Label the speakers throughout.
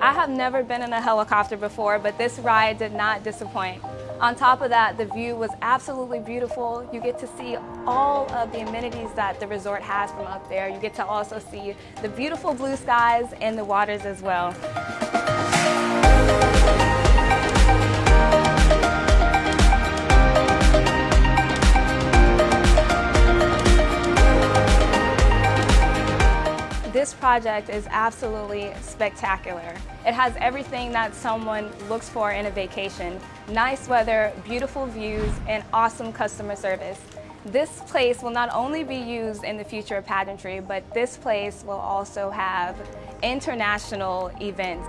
Speaker 1: have never been in a helicopter before, but this ride did not disappoint. On top of that, the view was absolutely beautiful. You get to see all of the amenities that the resort has from up there. You get to also see the beautiful blue skies and the waters as well. This project is absolutely spectacular. It has everything that someone looks for in a vacation. Nice weather, beautiful views, and awesome customer service. This place will not only be used in the future of pageantry, but this place will also have international events.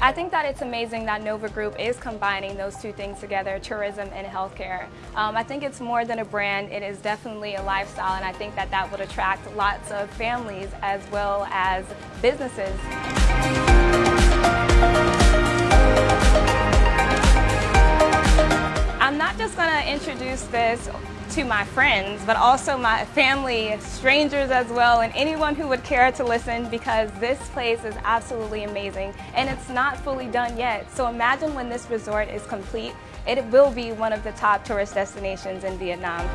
Speaker 1: I think that it's amazing that Nova Group is combining those two things together, tourism and healthcare. Um, I think it's more than a brand, it is definitely a lifestyle and I think that that would attract lots of families as well as businesses. Introduce this to my friends, but also my family, strangers as well, and anyone who would care to listen because this place is absolutely amazing and it's not fully done yet. So imagine when this resort is complete, it will be one of the top tourist destinations in Vietnam.